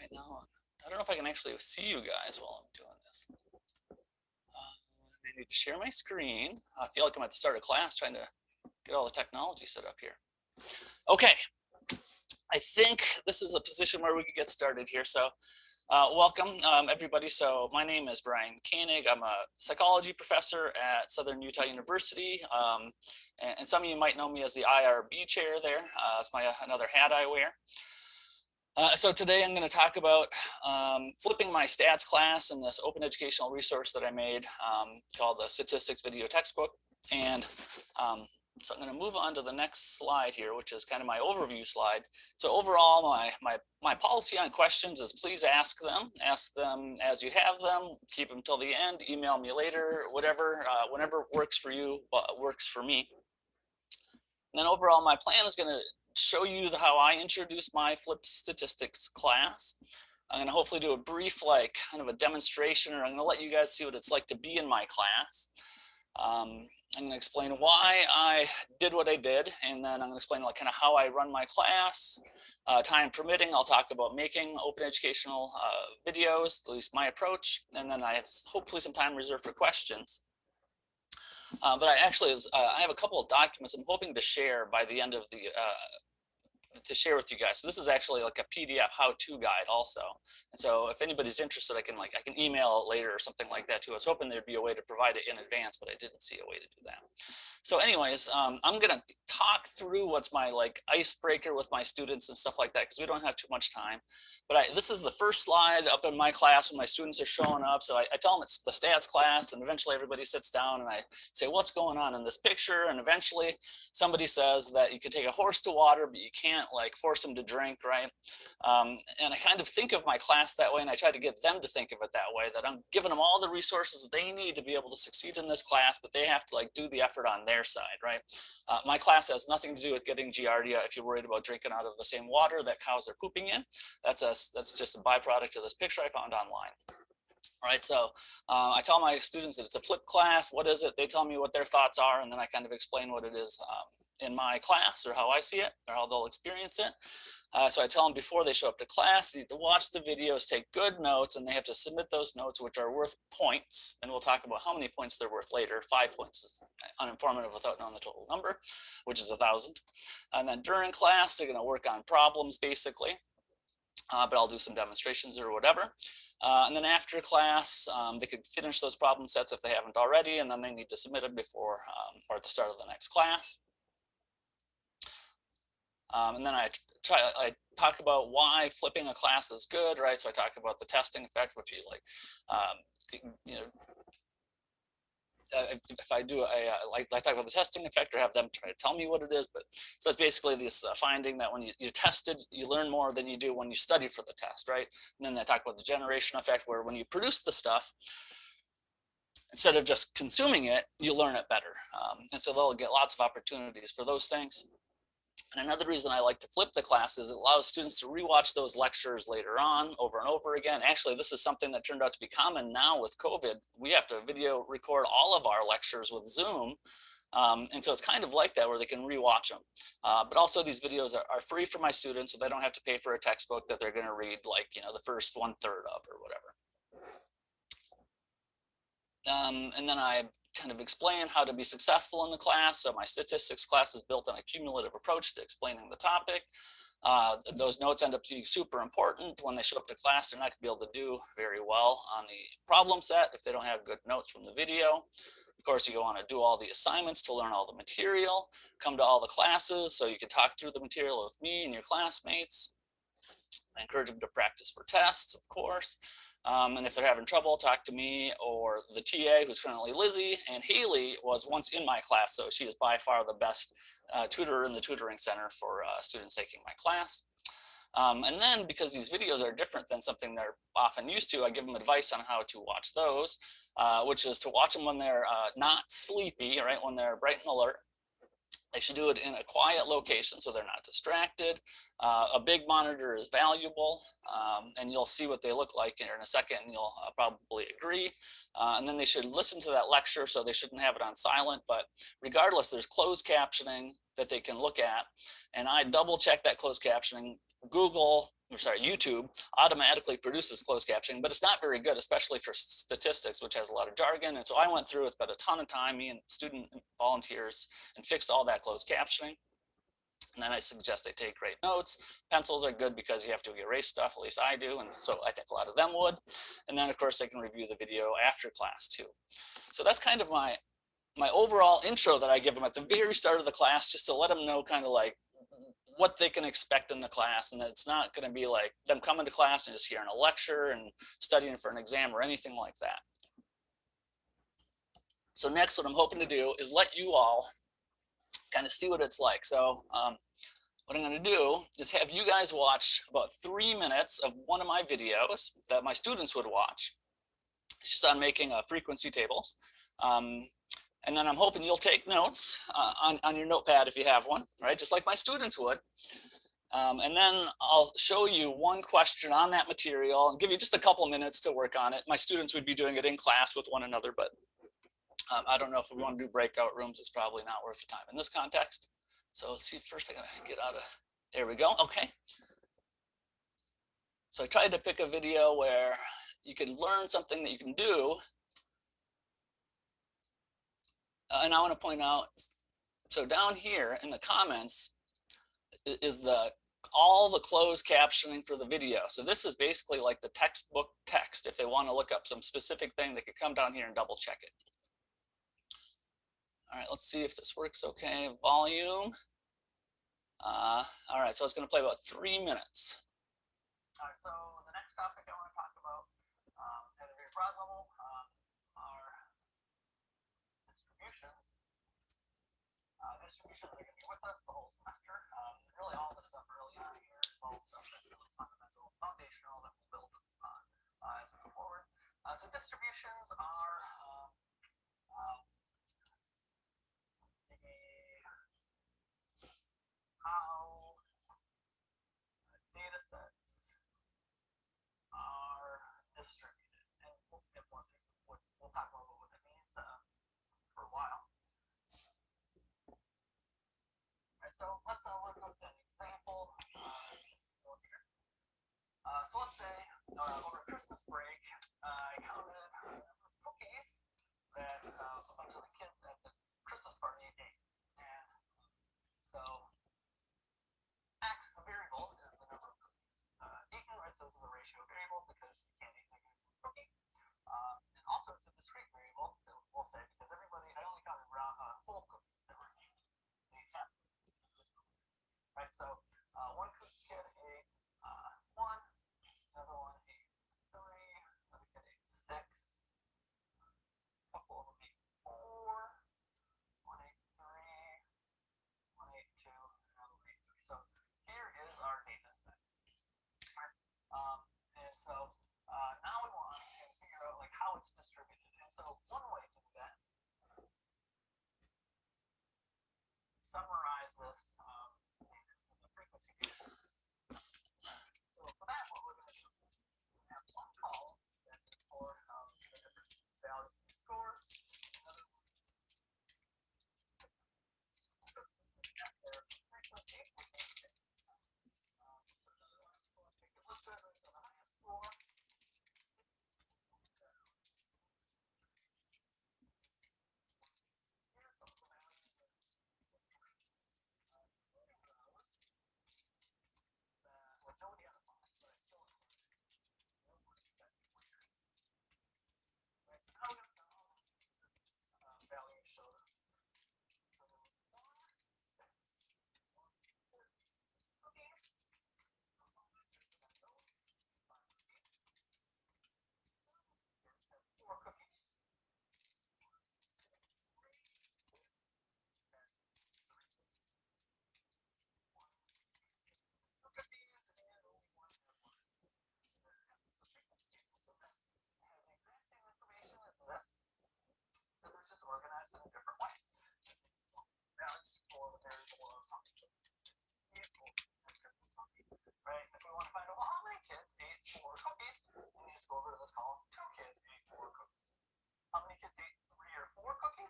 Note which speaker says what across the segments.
Speaker 1: right now. I don't know if I can actually see you guys while I'm doing this. Uh, I need to share my screen. I feel like I'm at the start of class trying to get all the technology set up here. Okay, I think this is a position where we can get started here. So uh, welcome um, everybody. So my name is Brian Koenig. I'm a psychology professor at Southern Utah University. Um, and, and, some of you might know me as the IRB chair there. Uh, that's my another hat I wear. Uh, so today I'm going to talk about um, flipping my stats class in this open educational resource that I made um, called the statistics video textbook. And um, so I'm going to move on to the next slide here, which is kind of my overview slide. So overall, my, my, my policy on questions is please ask them. Ask them as you have them. Keep them till the end. Email me later, whatever, uh, whenever works for you, uh, works for me. And then overall, my plan is going to show you the, how I introduce my flipped statistics class. I'm going to hopefully do a brief, like kind of a demonstration, or I'm going to let you guys see what it's like to be in my class. Um, I'm going to explain why I did what I did, and then I'm going to explain like kind of how I run my class. Uh, time permitting, I'll talk about making open educational uh, videos, at least my approach, and then I have hopefully some time reserved for questions. Uh, but I actually, uh, I have a couple of documents I'm hoping to share by the end of the uh, to share with you guys. So this is actually like a PDF how-to guide also. And so if anybody's interested, I can like I can email it later or something like that too. I was hoping there'd be a way to provide it in advance, but I didn't see a way to do that. So anyways, um, I'm gonna talk through what's my like icebreaker with my students and stuff like that because we don't have too much time. But I, this is the first slide up in my class when my students are showing up. So I, I tell them it's the stats class and eventually everybody sits down and I say, what's going on in this picture? And eventually somebody says that you can take a horse to water, but you can't like force them to drink, right? Um, and I kind of think of my class that way and I try to get them to think of it that way, that I'm giving them all the resources they need to be able to succeed in this class, but they have to like do the effort on their side, right? Uh, my class has nothing to do with getting Giardia if you're worried about drinking out of the same water that cows are pooping in. That's a, that's just a byproduct of this picture I found online. All right, so uh, I tell my students that it's a flip class. What is it? They tell me what their thoughts are, and then I kind of explain what it is um, in my class or how I see it or how they'll experience it. Uh, so I tell them before they show up to class, they need to watch the videos, take good notes, and they have to submit those notes, which are worth points. And we'll talk about how many points they're worth later. Five points is uninformative without knowing the total number, which is a thousand. And then during class, they're going to work on problems basically. Uh, but I'll do some demonstrations or whatever. Uh, and then after class, um, they could finish those problem sets if they haven't already, and then they need to submit them before um, or at the start of the next class. Um, and then I try, I talk about why flipping a class is good, right? So I talk about the testing effect, which you like, um, you know, uh, if I do, I, uh, like, I talk about the testing effect or have them try to tell me what it is, but so it's basically this uh, finding that when you, you tested, you learn more than you do when you study for the test, right? And then they talk about the generation effect where when you produce the stuff, instead of just consuming it, you learn it better. Um, and so they'll get lots of opportunities for those things. And another reason I like to flip the class is it allows students to rewatch those lectures later on over and over again. Actually, this is something that turned out to be common now with COVID. We have to video record all of our lectures with Zoom. Um, and so it's kind of like that where they can rewatch them. Uh, but also these videos are, are, free for my students, so they don't have to pay for a textbook that they're gonna read like, you know, the first one third of or whatever. Um, and then I kind of explain how to be successful in the class. So my statistics class is built on a cumulative approach to explaining the topic. Uh, those notes end up being super important. When they show up to class, they're not gonna be able to do very well on the problem set if they don't have good notes from the video. Of course, you want to do all the assignments to learn all the material, come to all the classes so you can talk through the material with me and your classmates. I encourage them to practice for tests, of course. Um, and if they're having trouble, talk to me or the TA who's currently Lizzie. And Haley was once in my class, so she is by far the best uh, tutor in the tutoring center for uh, students taking my class. Um, and then because these videos are different than something they're often used to, I give them advice on how to watch those, uh, which is to watch them when they're uh, not sleepy, right? When they're bright and alert. They should do it in a quiet location so they're not distracted. Uh, a big monitor is valuable um, and you'll see what they look like in a second and you'll uh, probably agree. Uh, and then they should listen to that lecture so they shouldn't have it on silent, but regardless, there's closed captioning that they can look at. And I double check that closed captioning. Google sorry, YouTube automatically produces closed captioning, but it's not very good, especially for statistics, which has a lot of jargon. And so I went through, it spent a ton of time, me and student volunteers, and fixed all that closed captioning. And then I suggest they take great notes. Pencils are good because you have to erase stuff, at least I do. And so I think a lot of them would. And then of course they can review the video after class too. So that's kind of my, my overall intro that I give them at the very start of the class, just to let them know kind of like what they can expect in the class and that it's not going to be like them coming to class and just hearing a lecture and studying for an exam or anything like that. So next, what I'm hoping to do is let you all kind of see what it's like. So um, what I'm going to do is have you guys watch about three minutes of one of my videos that my students would watch. It's just on making a frequency tables. Um, and then I'm hoping you'll take notes uh, on, on your notepad if you have one, right? Just like my students would. Um, and then I'll show you one question on that material and give you just a couple minutes to work on it. My students would be doing it in class with one another, but um, I don't know if we want to do breakout rooms. It's probably not worth the time in this context. So let's see, first I gotta get out of, there we go, okay. So I tried to pick a video where you can learn something that you can do uh, and I want to point out, so down here in the comments is the all the closed captioning for the video. So this is basically like the textbook text. If they want to look up some specific thing, they could come down here and double check it. All right, let's see if this works okay. Volume. Uh, all right, so it's going to play about three minutes. All right, so the next topic I want to talk about um, at a very broad level distribution are going to be with us the whole semester. Um, really all the stuff early on here is all stuff that's really fundamental, foundational that we'll build on uh, as we go forward. Uh, so distributions are um, um, how data sets are distributed. And we'll get more, we'll talk about what that means uh, for a while. So let's uh, work with an example. Uh, so let's say uh, over Christmas break, I counted cookies that uh, a bunch of the kids at the Christmas party ate. And so X, the variable, is the number of cookies uh, eaten, right? So this is a ratio variable because you can't eat a cookie. Uh, and also it's a discrete variable, we'll say, because everybody, I only counted round, uh, whole cookies that were eaten right? So uh, one kid ate uh, one, another one ate three, another kid ate six, a couple of them ate four, one ate three, one ate two, another one ate three. So here is our data set. Um, and so uh, now we want to figure out like how it's distributed. And so one way to do that, summarize this organized in a different way. for the variable of. Right? If we want to find out, well, how many kids ate four cookies, we just go over to this column. Two kids ate four cookies. How many kids ate three or four cookies?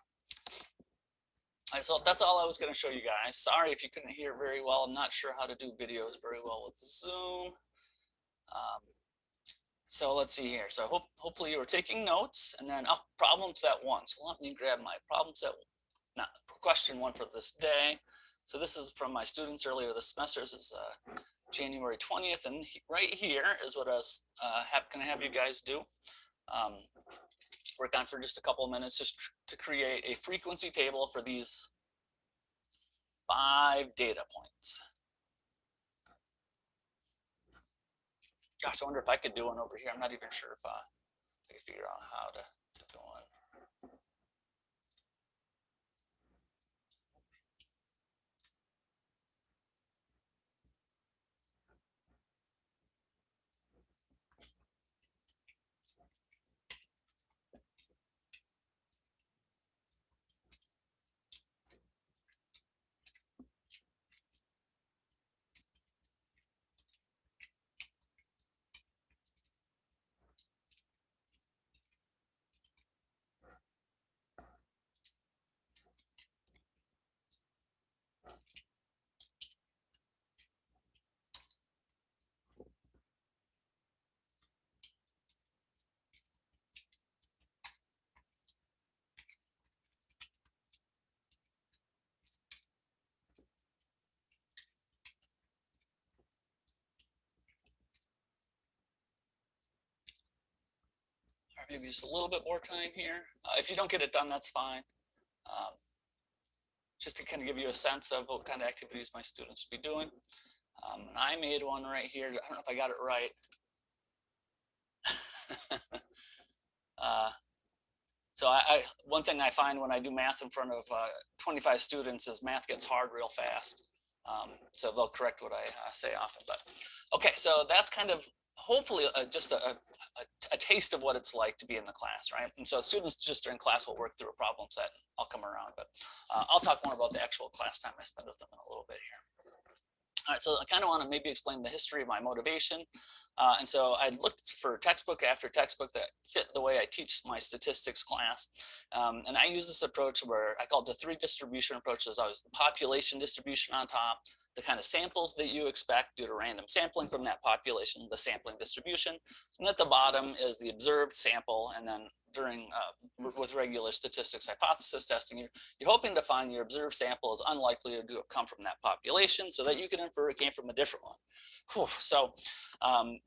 Speaker 1: So that's all I was going to show you guys. Sorry if you couldn't hear very well. I'm not sure how to do videos very well with Zoom. Um, so let's see here. So hope, hopefully you were taking notes and then oh, problems at once. So let me grab my problems at not question one for this day. So this is from my students earlier this semester. This is uh, January 20th. And he, right here is what I was uh, going to have you guys do. Um, work on for just a couple of minutes just to create a frequency table for these five data points. Gosh, I wonder if I could do one over here. I'm not even sure if uh, I can figure out how to, to do one. Maybe just a little bit more time here. Uh, if you don't get it done, that's fine. Um, just to kind of give you a sense of what kind of activities my students be doing. Um, and I made one right here. I don't know if I got it right. uh, so I, I, one thing I find when I do math in front of uh, 25 students is math gets hard real fast. Um, so they'll correct what I uh, say often. But okay, so that's kind of hopefully uh, just a, a, a, taste of what it's like to be in the class, right? And so students just during class will work through a problem set. I'll come around, but uh, I'll talk more about the actual class time I spend with them in a little bit here. All right, so I kind of want to maybe explain the history of my motivation. Uh, and so I looked for textbook after textbook that fit the way I teach my statistics class. Um, and I use this approach where I call it the three distribution approaches. There's always the population distribution on top, the kind of samples that you expect due to random sampling from that population, the sampling distribution. And at the bottom is the observed sample. And then during uh, with regular statistics hypothesis testing, you're, you're hoping to find your observed sample is unlikely to have come from that population so that you can infer it came from a different one. Whew. So um,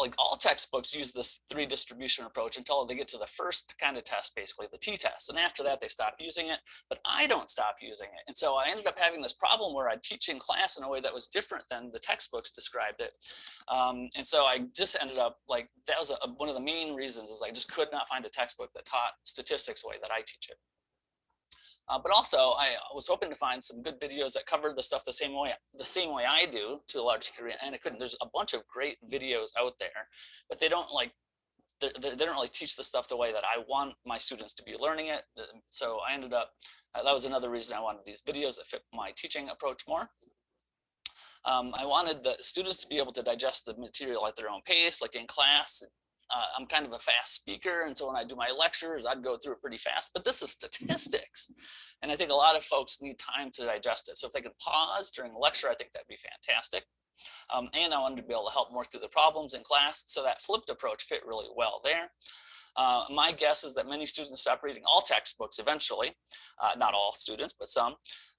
Speaker 1: like all textbooks use this three distribution approach until they get to the first kind of test, basically the t-test. And after that, they stop using it, but I don't stop using it. And so I ended up having this problem where I'd teach in class in a way that was different than the textbooks described it. Um, and so I just ended up like, that was a, one of the main reasons is I just could not find a textbook that taught statistics the way that I teach it. Uh, but also, I was hoping to find some good videos that covered the stuff the same way the same way I do to a large degree, and I couldn't. There's a bunch of great videos out there, but they don't like they, they don't really teach the stuff the way that I want my students to be learning it. So I ended up uh, that was another reason I wanted these videos that fit my teaching approach more. Um, I wanted the students to be able to digest the material at their own pace, like in class, uh, I'm kind of a fast speaker. And so when I do my lectures, I'd go through it pretty fast, but this is statistics. And I think a lot of folks need time to digest it. So if they could pause during the lecture, I think that'd be fantastic. Um, and I wanted to be able to help more through the problems in class. So that flipped approach fit really well there. Uh, my guess is that many students stop reading all textbooks eventually, uh, not all students, but some.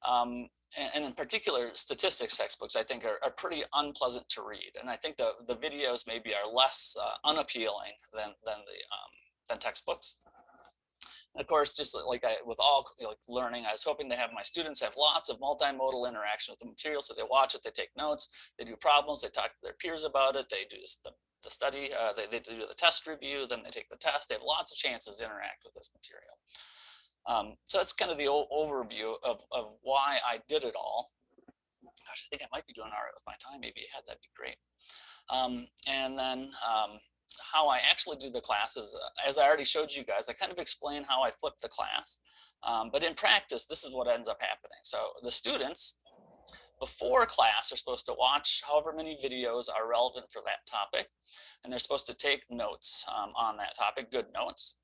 Speaker 1: Um, and, in particular, statistics textbooks, I think, are, are, pretty unpleasant to read. And I think the, the videos maybe are less uh, unappealing than, than, the, um, than textbooks. And of course, just like I, with all like learning, I was hoping to have my students have lots of multimodal interaction with the material. So they watch it, they take notes, they do problems, they talk to their peers about it, they do the, the study, uh, they, they do the test review, then they take the test. They have lots of chances to interact with this material. Um, so that's kind of the overview of, of why I did it all. Gosh, I think I might be doing all right with my time. Maybe had that'd be great. Um, and then um, how I actually do the classes, uh, as I already showed you guys, I kind of explain how I flip the class. Um, but in practice, this is what ends up happening. So the students before class are supposed to watch however many videos are relevant for that topic. And they're supposed to take notes um, on that topic, good notes.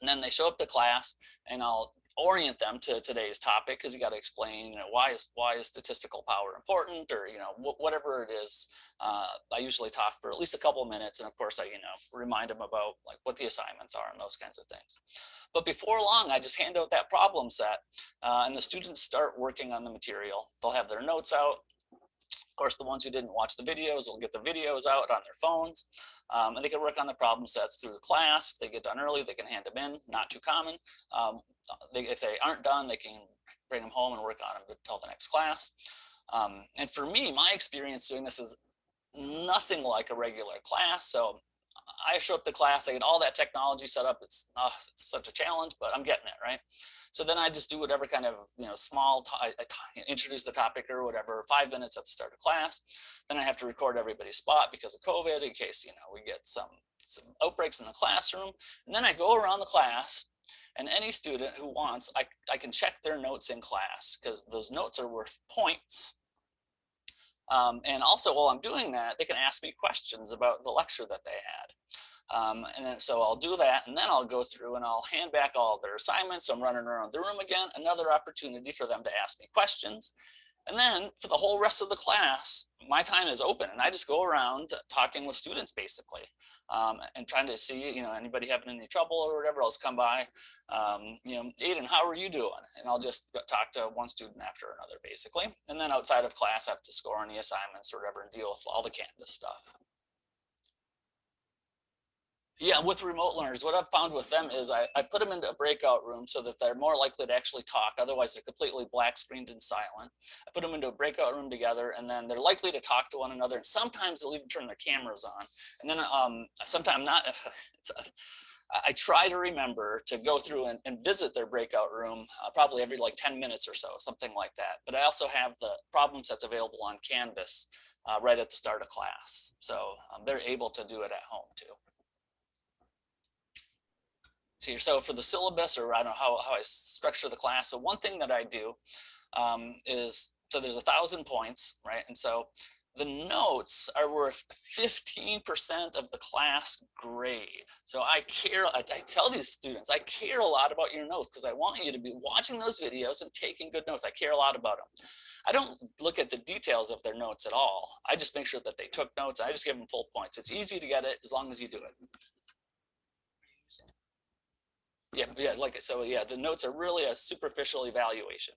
Speaker 1: And then they show up to class and I'll orient them to today's topic because you got to explain, you know, why is why is statistical power important or, you know, wh whatever it is. Uh, I usually talk for at least a couple of minutes. And of course, I, you know, remind them about like what the assignments are and those kinds of things. But before long, I just hand out that problem set uh, and the students start working on the material. They'll have their notes out. Course, the ones who didn't watch the videos will get the videos out on their phones. Um, and they can work on the problem sets through the class. If they get done early, they can hand them in, not too common. Um, they, if they aren't done, they can bring them home and work on them until the next class. Um, and for me, my experience doing this is nothing like a regular class. So I show up to class, I get all that technology set up. It's, uh, it's such a challenge, but I'm getting it, right? So then I just do whatever kind of, you know, small, introduce the topic or whatever, five minutes at the start of class. Then I have to record everybody's spot because of COVID in case, you know, we get some, some outbreaks in the classroom. And then I go around the class and any student who wants, I, I can check their notes in class because those notes are worth points. Um, and also while I'm doing that, they can ask me questions about the lecture that they had. Um, and then, so I'll do that and then I'll go through and I'll hand back all their assignments. I'm running around the room again, another opportunity for them to ask me questions. And then for the whole rest of the class, my time is open and I just go around talking with students basically um, and trying to see, you know, anybody having any trouble or whatever else come by, um, you know, Aiden, how are you doing? And I'll just talk to one student after another basically. And then outside of class, I have to score any assignments or whatever and deal with all the Canvas stuff. Yeah, with remote learners, what I've found with them is I, I put them into a breakout room so that they're more likely to actually talk. Otherwise, they're completely black screened and silent. I put them into a breakout room together and then they're likely to talk to one another. And sometimes they'll even turn their cameras on. And then um, sometimes not, a, I try to remember to go through and, and visit their breakout room uh, probably every like 10 minutes or so, something like that. But I also have the problem sets available on Canvas uh, right at the start of class. So um, they're able to do it at home too here. So for the syllabus, or I don't know how, how I structure the class. So one thing that I do um, is, so there's a thousand points, right? And so the notes are worth 15% of the class grade. So I care, I, I, tell these students, I care a lot about your notes because I want you to be watching those videos and taking good notes. I care a lot about them. I don't look at the details of their notes at all. I just make sure that they took notes. I just give them full points. It's easy to get it as long as you do it. Yeah, yeah, like so. Yeah, the notes are really a superficial evaluation.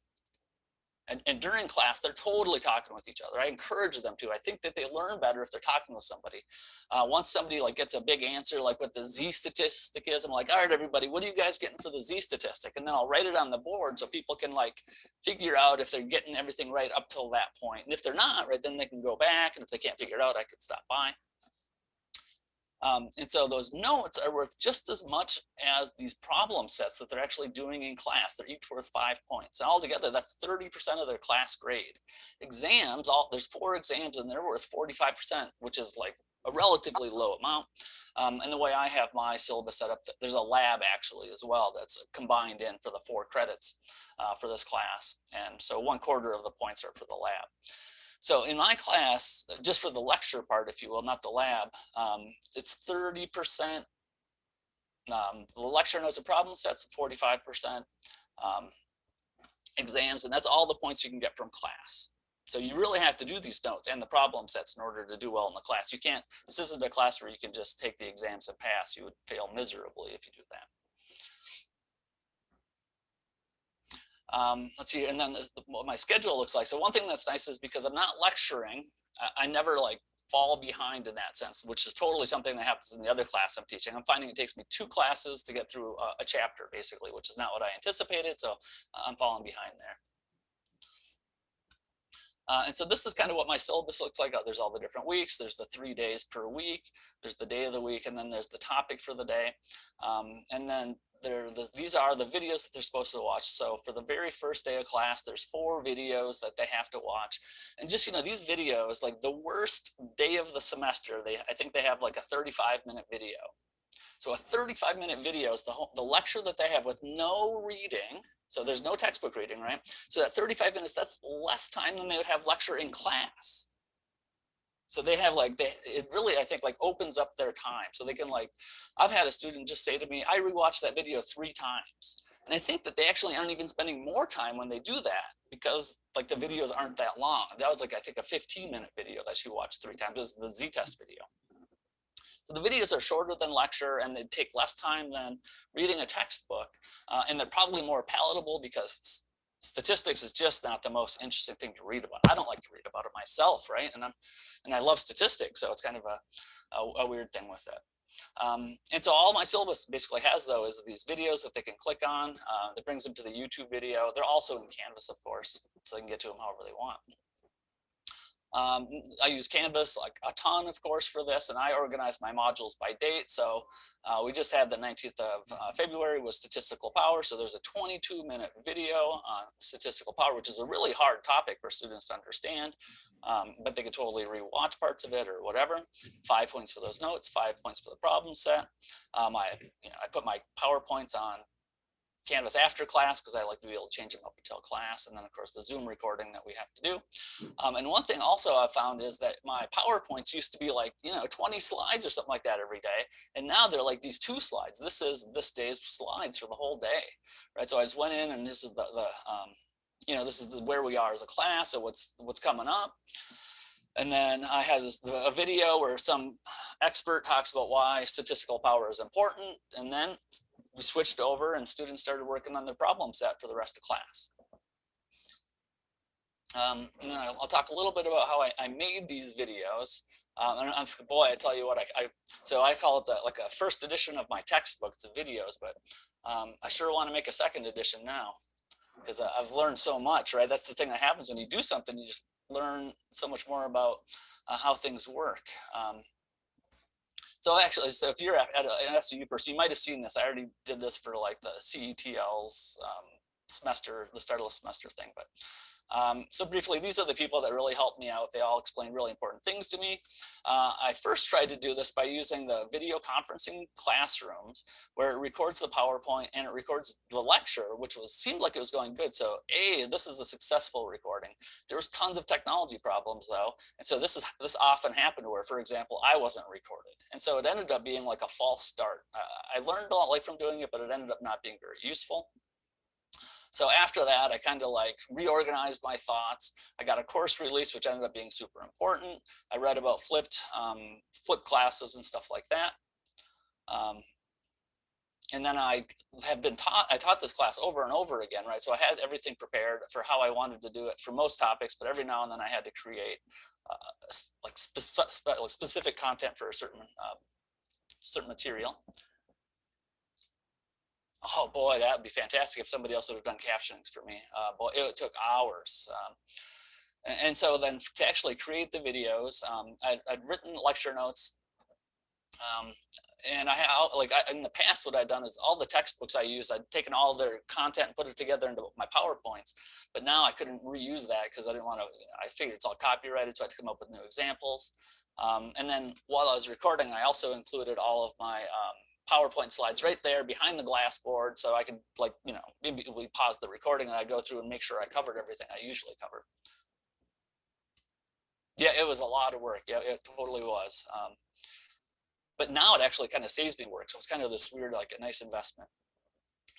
Speaker 1: And, and during class, they're totally talking with each other. I encourage them to. I think that they learn better if they're talking with somebody. Uh, once somebody like gets a big answer, like what the Z statistic is, I'm like, all right, everybody, what are you guys getting for the Z statistic? And then I'll write it on the board so people can like figure out if they're getting everything right up till that point. And if they're not, right, then they can go back. And if they can't figure it out, I could stop by. Um, and so those notes are worth just as much as these problem sets that they're actually doing in class. They're each worth five points. And altogether, that's 30% of their class grade. Exams, all there's four exams and they're worth 45%, which is like a relatively low amount. Um, and the way I have my syllabus set up, there's a lab actually as well that's combined in for the four credits uh, for this class. And so one quarter of the points are for the lab. So in my class, just for the lecture part, if you will, not the lab, um, it's 30%. Um, the lecture knows the problem sets 45% um, exams, and that's all the points you can get from class. So you really have to do these notes and the problem sets in order to do well in the class. You can't, this isn't a class where you can just take the exams and pass. You would fail miserably if you do that. Um, let's see, and then the, what my schedule looks like. So one thing that's nice is because I'm not lecturing, I, I, never like fall behind in that sense, which is totally something that happens in the other class I'm teaching. I'm finding it takes me two classes to get through a, a chapter basically, which is not what I anticipated. So I'm falling behind there. Uh, and so this is kind of what my syllabus looks like. Uh, there's all the different weeks. There's the three days per week. There's the day of the week, and then there's the topic for the day. Um, and then the, these are the videos that they're supposed to watch. So for the very first day of class, there's four videos that they have to watch. And just, you know, these videos, like the worst day of the semester, they I think they have like a 35 minute video. So a 35 minute video is the, whole, the lecture that they have with no reading. So there's no textbook reading, right? So that 35 minutes, that's less time than they would have lecture in class. So they have like, they, it really, I think like opens up their time. So they can like, I've had a student just say to me, I rewatched that video three times. And I think that they actually aren't even spending more time when they do that because like the videos aren't that long. That was like, I think a 15 minute video that she watched three times is the Z-test video. So the videos are shorter than lecture and they take less time than reading a textbook. Uh, and they're probably more palatable because statistics is just not the most interesting thing to read about. I don't like to read about it myself, right? And I'm, and I love statistics, so it's kind of a, a, a weird thing with it. Um, and so all my syllabus basically has though is these videos that they can click on uh, that brings them to the YouTube video. They're also in Canvas, of course, so they can get to them however they want. Um, I use Canvas like a ton, of course, for this, and I organize my modules by date. So uh, we just had the 19th of uh, February was statistical power. So there's a 22 minute video on statistical power, which is a really hard topic for students to understand, um, but they could totally rewatch parts of it or whatever. Five points for those notes, five points for the problem set. Um, I, you know, I put my PowerPoints on Canvas after class because I like to be able to change them up until class. And then of course the Zoom recording that we have to do. Um, and one thing also I found is that my PowerPoints used to be like, you know, 20 slides or something like that every day. And now they're like these two slides. This is this day's slides for the whole day, right? So I just went in and this is the, the um, you know, this is where we are as a class or what's what's coming up. And then I had this, a video where some expert talks about why statistical power is important. And then we switched over and students started working on their problem set for the rest of class. Um, and then I'll, talk a little bit about how I, I made these videos. Um, and I'm, boy, I tell you what, I, I, so I call it the, like a first edition of my textbook. It's videos, but um, I sure want to make a second edition now because I've learned so much, right? That's the thing that happens when you do something, you just learn so much more about uh, how things work. Um, so actually, so if you're at, an SUU person, you might have seen this. I already did this for like the CETL's um, semester, the start of the semester thing, but um, so briefly, these are the people that really helped me out. They all explained really important things to me. Uh, I first tried to do this by using the video conferencing classrooms where it records the PowerPoint and it records the lecture, which was seemed like it was going good. So A, this is a successful recording. There was tons of technology problems though. And so this is this often happened where, for example, I wasn't recorded. And so it ended up being like a false start. Uh, I learned a lot like from doing it, but it ended up not being very useful. So after that, I kind of like reorganized my thoughts. I got a course release, which ended up being super important. I read about flipped, um, flipped classes and stuff like that. Um, and then I have been taught, I taught this class over and over again, right? So I had everything prepared for how I wanted to do it for most topics, but every now and then I had to create uh, like spe spe specific content for a certain, uh, certain material oh boy, that would be fantastic if somebody else would have done captionings for me. Uh, boy, it took hours. Um, and so then to actually create the videos, um, I'd, I'd, written lecture notes. Um, and I like I, in the past, what I'd done is all the textbooks I use, I'd taken all their content and put it together into my PowerPoints. But now I couldn't reuse that because I didn't want to, you know, I figured it's all copyrighted, so I had to come up with new examples. Um, and then while I was recording, I also included all of my um, PowerPoint slides right there behind the glass board. So I could like, you know, maybe we pause the recording and I go through and make sure I covered everything I usually cover. Yeah, it was a lot of work. Yeah, it totally was. Um, but now it actually kind of saves me work. So it's kind of this weird, like a nice investment.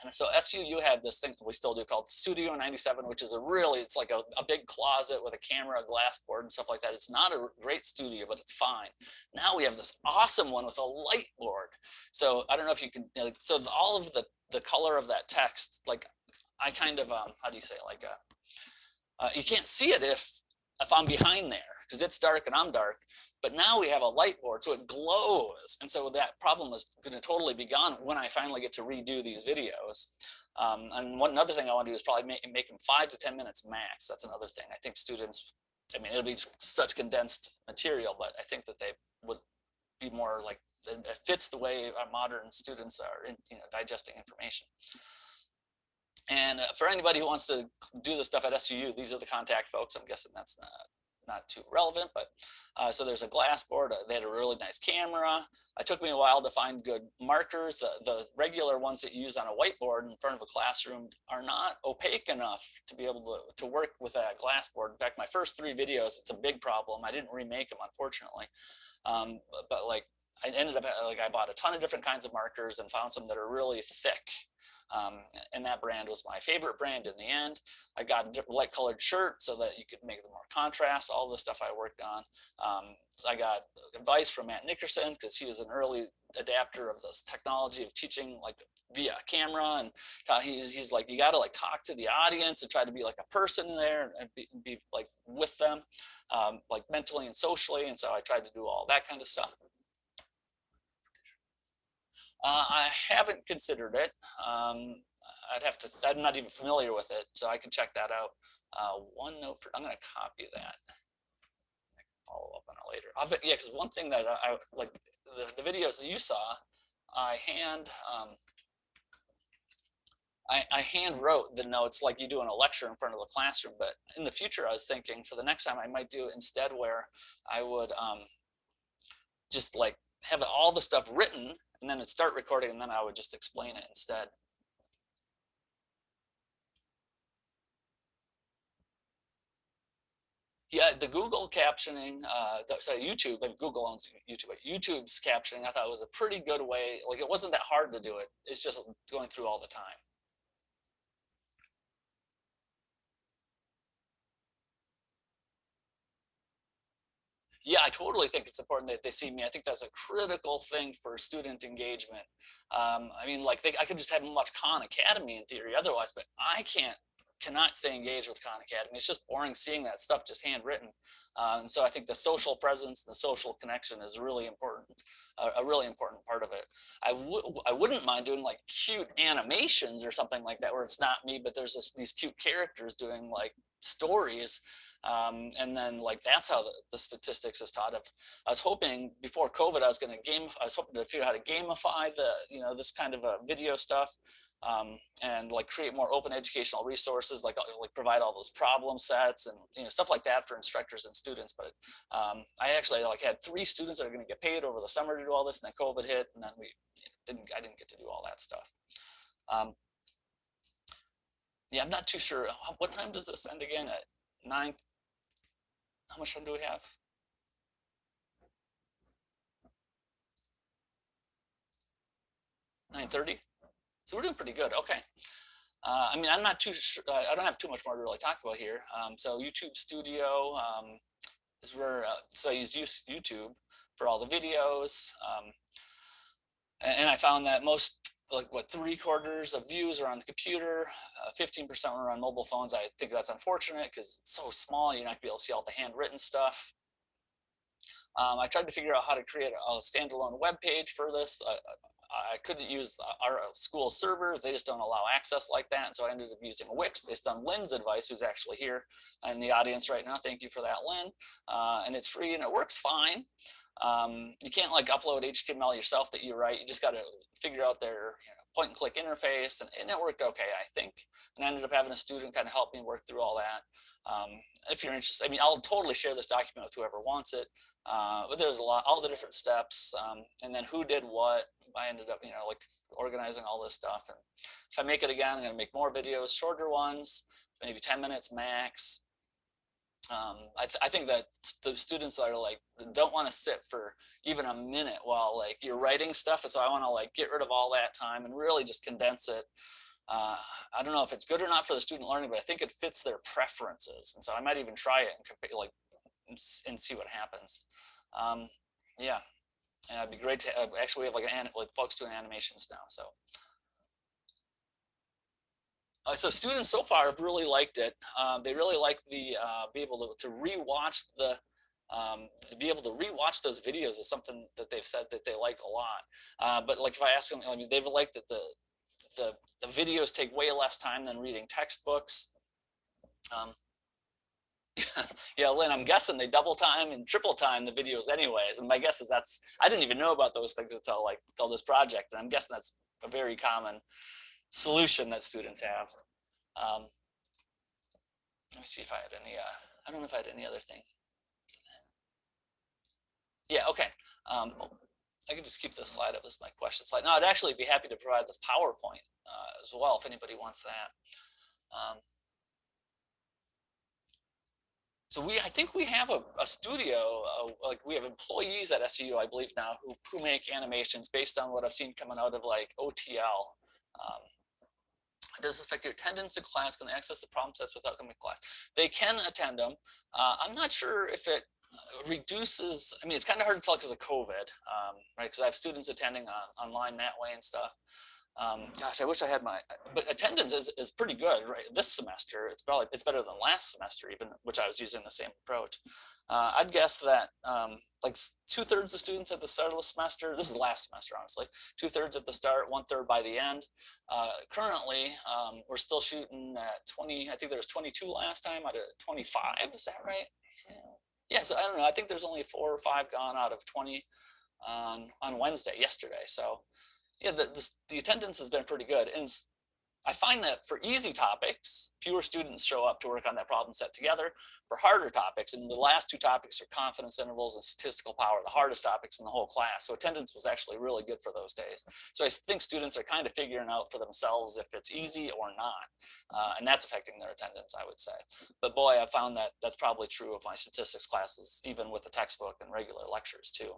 Speaker 1: And so SUU had this thing we still do called Studio 97, which is a really, it's like a, a, big closet with a camera, a glass board and stuff like that. It's not a great studio, but it's fine. Now we have this awesome one with a light board. So I don't know if you can, you know, so all of the, the color of that text, like I kind of, um, how do you say, it? like, a, uh, you can't see it if, if I'm behind there because it's dark and I'm dark. But now we have a light board, so it glows. And so that problem is going to totally be gone when I finally get to redo these videos. Um, and one another thing I want to do is probably make, make them five to 10 minutes max. That's another thing. I think students, I mean, it'll be such condensed material, but I think that they would be more like, it fits the way our modern students are in, you know, digesting information. And uh, for anybody who wants to do the stuff at SUU, these are the contact folks. I'm guessing that's not, not too relevant, but Uh, so there's a glass board. Uh, they had a really nice camera. It took me a while to find good markers. The, the regular ones that you use on a whiteboard in front of a classroom are not opaque enough to be able to, to work with that glass board. In fact, my first three videos, it's a big problem. I didn't remake them, unfortunately. Um, but, but like I ended up like I bought a ton of different kinds of markers and found some that are really thick um, and that brand was my favorite brand in the end. I got a light colored shirt so that you could make the more contrast, all the stuff I worked on. Um, so I got advice from Matt Nickerson because he was an early adapter of this technology of teaching like via camera and he's, he's like you got to like talk to the audience and try to be like a person there and be, be like with them um, like mentally and socially and so I tried to do all that kind of stuff. Uh, I haven't considered it. Um, I'd have to, I'm not even familiar with it, so I can check that out. Uh, OneNote, for, I'm going to copy that. follow up on it later. I'll bet, yeah, because one thing that I, like the, the videos that you saw, I hand, um, I, I, hand wrote the notes like you do in a lecture in front of the classroom, but in the future I was thinking for the next time I might do instead where I would um, just like have all the stuff written and then it'd start recording and then I would just explain it instead. Yeah, the Google captioning, uh, sorry, YouTube, but Google owns YouTube, but YouTube's captioning I thought was a pretty good way, like it wasn't that hard to do it. It's just going through all the time. Yeah, I totally think it's important that they see me. I think that's a critical thing for student engagement. Um, I mean, like they, I could just have them watch Khan Academy in theory otherwise, but I can't cannot stay engaged with Khan Academy. It's just boring seeing that stuff just handwritten. Uh, and so I think the social presence, and the social connection is really important, uh, a really important part of it. I, would I wouldn't mind doing like cute animations or something like that where it's not me, but there's this, these cute characters doing like stories um, and then like that's how the, the, statistics is taught of. I was hoping before COVID, I was going to game. I was hoping to figure out how to gamify the you know this kind of video stuff um, and like create more open educational resources, like uh, like provide all those problem sets and you know stuff like that for instructors and students. But um, I actually like had three students that are going to get paid over the summer to do all this, and then COVID hit, and then we didn't. I didn't get to do all that stuff. Um, yeah, I'm not too sure. What time does this end again? At nine how much time do we have? Nine thirty. So we're doing pretty good. Okay. Uh, I mean, I'm not too sure. Uh, I don't have too much more to really talk about here. Um, so YouTube Studio um, is where. Uh, so I use YouTube for all the videos. Um, and I found that most like what three quarters of views are on the computer, 15% uh, are on mobile phones. I think that's unfortunate because it's so small, you're not gonna be able to see all the handwritten stuff. Um, I tried to figure out how to create a, standalone web page for this. Uh, I couldn't use our school servers. They just don't allow access like that. And so I ended up using Wix based on Lynn's advice, who's actually here in the audience right now. Thank you for that, Lynn. Uh, and it's free and it works fine. Um, you can't like upload HTML yourself that you write. You just got to figure out their you know, point and click interface and, and, it worked okay, I think. And I ended up having a student kind of help me work through all that. Um, if you're interested, I mean, I'll totally share this document with whoever wants it. Uh, but there's a lot, all the different steps, um, and then who did what. I ended up, you know, like organizing all this stuff. And if I make it again, I'm gonna make more videos, shorter ones, maybe 10 minutes max um, I, th I, think that the students are like don't want to sit for even a minute while like you're writing stuff so I want to like get rid of all that time and really just condense it. Uh, I don't know if it's good or not for the student learning but I think it fits their preferences and so I might even try it and like and see what happens. Um, yeah. And it'd be great to uh, actually we have like an like folks doing animations now so uh, so students so far have really liked it. Uh, they really like the uh, be able to, to rewatch the um, to be able to rewatch those videos is something that they've said that they like a lot. Uh, but like if I ask them, I mean, they've liked that the, the, the videos take way less time than reading textbooks. Um, yeah, Lynn, I'm guessing they double time and triple time the videos anyways. And my guess is that's, I didn't even know about those things until like, until this project. And I'm guessing that's a very common solution that students have. Um, let me see if I had any, uh, I don't know if I had any other thing. Yeah, okay. Um, I can just keep this slide up as my question slide. No, I'd actually be happy to provide this PowerPoint uh, as well if anybody wants that. Um, so we, I think we have a, a studio, uh, like we have employees at SUU, I believe now, who, who make animations based on what I've seen coming out of like OTL. Um, does this affect your attendance in class? Can they access the problem sets without coming to class? They can attend them. Uh, I'm not sure if it reduces, I mean, it's kind of hard to tell because of COVID, um, right? Because I have students attending on, online that way and stuff. Um, gosh, I wish I had my, but attendance is, is pretty good, right? This semester, it's probably, it's better than last semester even, which I was using the same approach. Uh, I'd guess that um, like two thirds of students at the start of the semester, this is last semester, honestly, two thirds at the start, one third by the end. Uh, currently, um, we're still shooting at 20, I think there was 22 last time out of 25, is that right? Yeah. yeah, so I don't know, I think there's only four or five gone out of 20 on, on Wednesday, yesterday. So yeah, the, the, the, attendance has been pretty good. And I find that for easy topics, fewer students show up to work on that problem set together. For harder topics, and the last two topics are confidence intervals and statistical power, the hardest topics in the whole class. So attendance was actually really good for those days. So I think students are kind of figuring out for themselves if it's easy or not. Uh, and that's affecting their attendance, I would say. But boy, I found that that's probably true of my statistics classes, even with the textbook and regular lectures too.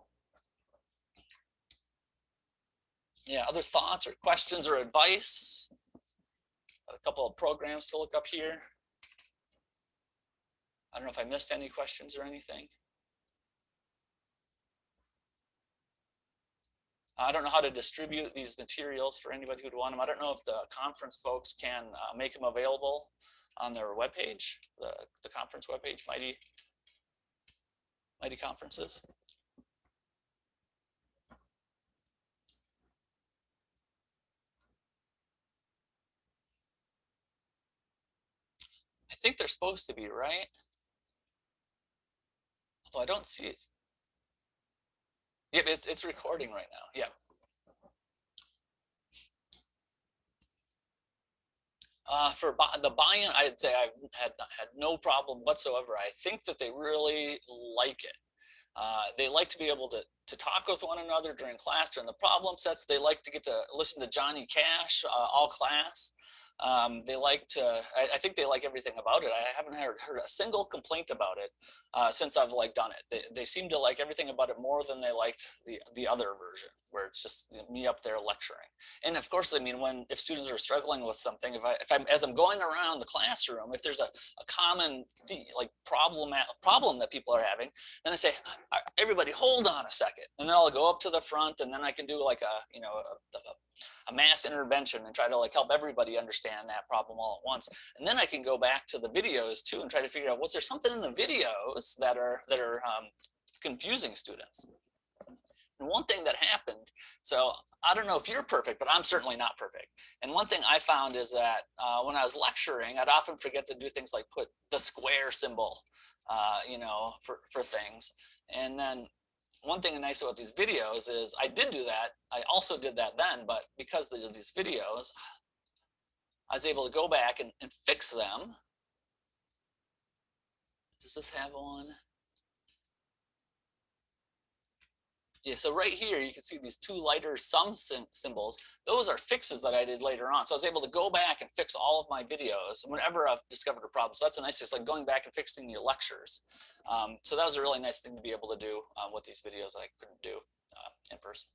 Speaker 1: Yeah, other thoughts or questions or advice? a couple of programs to look up here. I don't know if I missed any questions or anything. I don't know how to distribute these materials for anybody who'd want them. I don't know if the conference folks can uh, make them available on their webpage, the, the conference webpage, Mighty, Mighty Conferences. Think they're supposed to be, right? Although I don't see it. Yep, it's, it's recording right now. Yeah. Uh, for the buy-in, I'd say I've had had no problem whatsoever. I think that they really like it. Uh, they like to be able to, to talk with one another during class, during the problem sets. They like to get to listen to Johnny Cash uh, all class. Um, they like to, I, I, think they like everything about it. I haven't heard, heard a single complaint about it uh, since I've like done it. They, they seem to like everything about it more than they liked the, the other version where it's just me up there lecturing. And of course, I mean, when, if students are struggling with something, if I, if I'm, as I'm going around the classroom, if there's a, a common like problem, problem that people are having, then I say, everybody hold on a second. And then I'll go up to the front and then I can do like a, you know, a, a a mass intervention and try to like help everybody understand that problem all at once. And then I can go back to the videos too and try to figure out was there something in the videos that are that are um, confusing students. And one thing that happened, so I don't know if you're perfect, but I'm certainly not perfect. And one thing I found is that uh, when I was lecturing, I'd often forget to do things like put the square symbol, uh, you know, for, for things. And then one thing nice about these videos is I did do that. I also did that then, but because of these videos, I was able to go back and, and fix them. Does this have one? Yeah, so right here, you can see these two lighter sum symbols. Those are fixes that I did later on. So I was able to go back and fix all of my videos whenever I've discovered a problem. So that's a nice, it's like going back and fixing your lectures. Um, so that was a really nice thing to be able to do um, with these videos that I couldn't do uh, in person.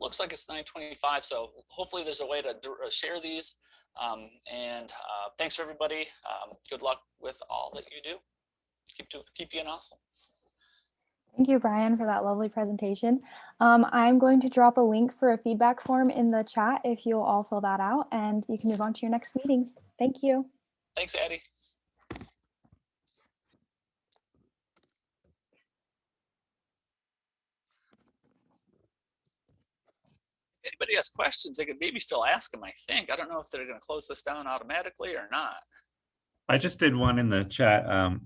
Speaker 1: Looks like it's 925, so hopefully there's a way to uh, share these. Um, and uh, thanks for everybody. Um, good luck with all that you do. Keep, to, keep being awesome.
Speaker 2: Thank you, Brian, for that lovely presentation. Um, I'm going to drop a link for a feedback form in the chat if you'll all fill that out and you can move on to your next meetings. Thank you.
Speaker 1: Thanks, Addie. If anybody has questions, they could maybe still ask them, I think. I don't know if they're going to close this down automatically or not.
Speaker 3: I just did one in the chat. Um,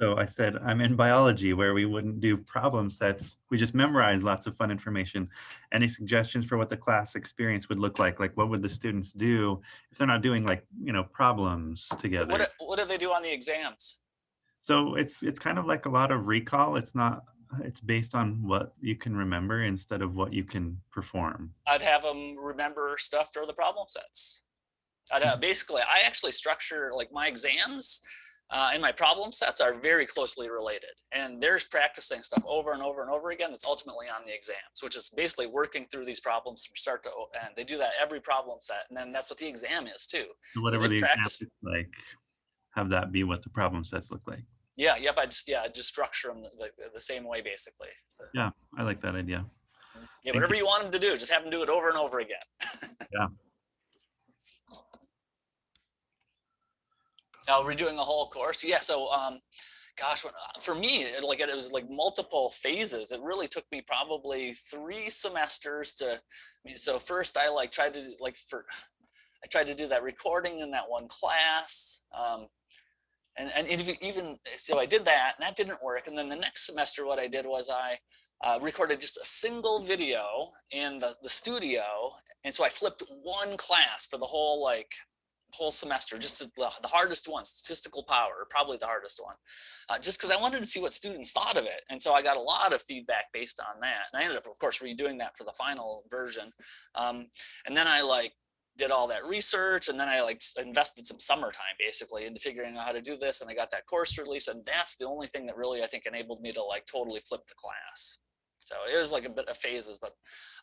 Speaker 3: So I said, I'm in biology where we wouldn't do problem sets. We just memorize lots of fun information. Any suggestions for what the class experience would look like? Like what would the students do if they're not doing like, you know, problems together?
Speaker 1: What, what do they do on the exams?
Speaker 3: So it's it's kind of like a lot of recall. It's not it's based on what you can remember instead of what you can perform.
Speaker 1: I'd have them remember stuff for the problem sets. I'd have, basically, I actually structure like my exams uh, and my problem sets are very closely related. And there's practicing stuff over and over and over again that's ultimately on the exams, which is basically working through these problems from start to end. They do that every problem set. And then that's what the exam is too.
Speaker 3: So whatever
Speaker 1: they
Speaker 3: the exam
Speaker 1: practice-
Speaker 3: looks like, have that be what the problem sets look like.
Speaker 1: Yeah, yep, I just, yeah, I just structure them the, the, the same way basically. So,
Speaker 3: Yeah, I like that idea.
Speaker 1: yeah,
Speaker 3: Thank
Speaker 1: whatever you want them to do, just have them do it over and over again.
Speaker 3: Yeah.
Speaker 1: Oh, we're doing a whole course. Yeah. So, um, gosh, uh, for me, it, like it was like multiple phases. It really took me probably three semesters to. I mean, so first I like tried to like for, I tried to do that recording in that one class. Um, and, and even so I did that and that didn't work. And then the next semester, what I did was I uh, recorded just a single video in the, the studio. And so I flipped one class for the whole like whole semester, just the, hardest one, statistical power, probably the hardest one, uh, just because I wanted to see what students thought of it. And so I got a lot of feedback based on that. And I ended up, of course, redoing that for the final version. Um, and then I like did all that research and then I like invested some summertime basically into figuring out how to do this. And I got that course release and that's the only thing that really I think enabled me to like totally flip the class. So it was like a bit of phases, but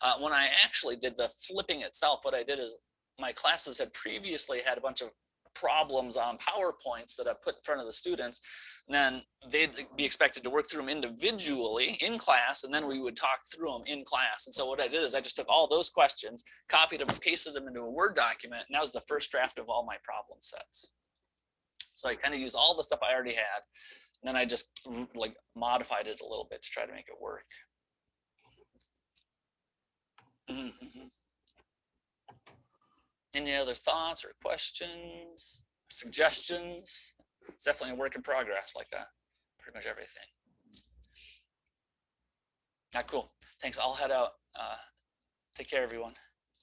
Speaker 1: uh, when I actually did the flipping itself, what I did is my classes had previously had a bunch of problems on PowerPoints that I put in front of the students. And then they'd be expected to work through them individually in class, and then we would talk through them in class. And so what I did is I just took all those questions, copied them, pasted them into a Word document, and that was the first draft of all my problem sets. So I kind of used all the stuff I already had, and then I just like modified it a little bit to try to make it work. Mm-hmm, mm-hmm. Any other thoughts or questions, suggestions? It's definitely a work in progress like that, pretty much everything. Ah, cool. Thanks. I'll head out. Uh, take care, everyone.